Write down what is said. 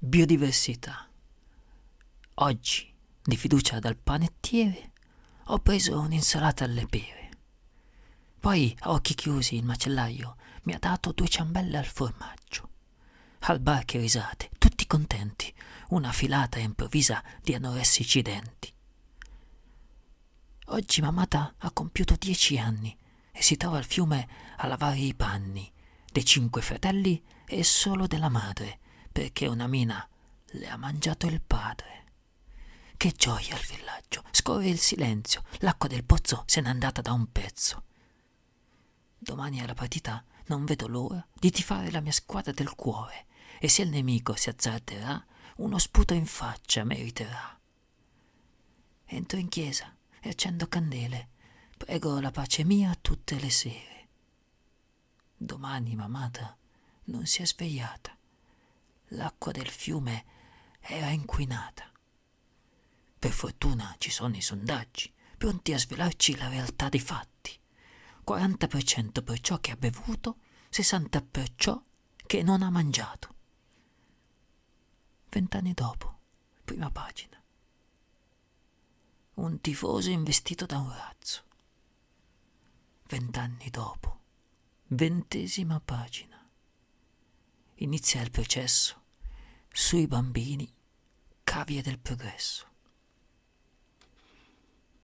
Biodiversità. Oggi, di fiducia dal panettiere, ho preso un'insalata alle pere. Poi, a occhi chiusi, il macellaio mi ha dato due ciambelle al formaggio. Al bar che risate, tutti contenti, una filata improvvisa di anoressici denti. Oggi mamata ha compiuto dieci anni e si trova al fiume a lavare i panni dei cinque fratelli e solo della madre, perché una mina le ha mangiato il padre. Che gioia al villaggio! Scorre il silenzio, l'acqua del pozzo se n'è andata da un pezzo. Domani alla partita non vedo l'ora di tifare la mia squadra del cuore e se il nemico si azzarderà, uno sputo in faccia meriterà. Entro in chiesa e accendo candele, prego la pace mia tutte le sere. Domani mamata non si è svegliata l'acqua del fiume era inquinata. Per fortuna ci sono i sondaggi, pronti a svelarci la realtà dei fatti. 40% per ciò che ha bevuto, 60% per ciò che non ha mangiato. Vent'anni dopo, prima pagina. Un tifoso investito da un razzo. Vent'anni dopo, ventesima pagina inizia il processo sui bambini cavie del progresso.